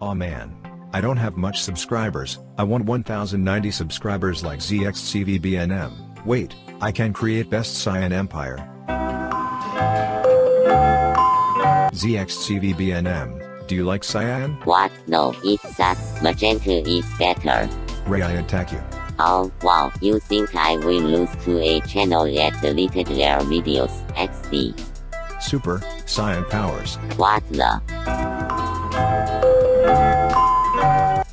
Aw man. I don't have much subscribers, I want 1090 subscribers like ZXCVBNM. Wait, I can create Best Cyan Empire. ZXCVBNM, do you like Cyan? What? No, it sucks. Magenta is better. Ray I attack you. Oh, wow, you think I will lose to a channel that deleted their videos, XD. Super, Cyan Powers. What the?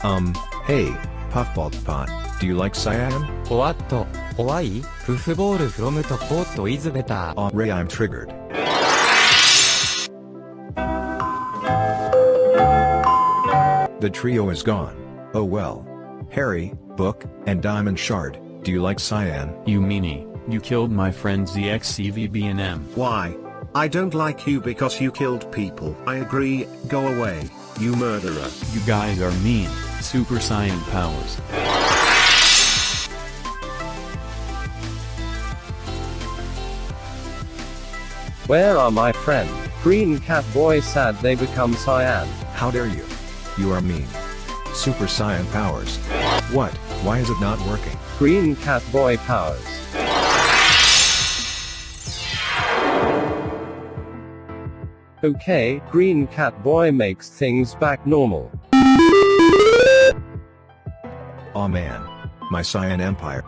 Um, hey, Puffball Pot, do you like Cyan? What? Why? Puffball from the pot is better. Ray I'm triggered. The trio is gone. Oh well. Harry, Book, and Diamond Shard, do you like Cyan? You meanie, you killed my friend ZXCVBNM. Why? I don't like you because you killed people. I agree, go away, you murderer. You guys are mean, Super Saiyan powers. Where are my friend? Green Cat Boy sad they become cyan. How dare you? You are mean. Super Saiyan Powers. What, why is it not working? Green Cat Boy powers. Okay, Green Cat Boy makes things back normal. Aw man. My Cyan Empire.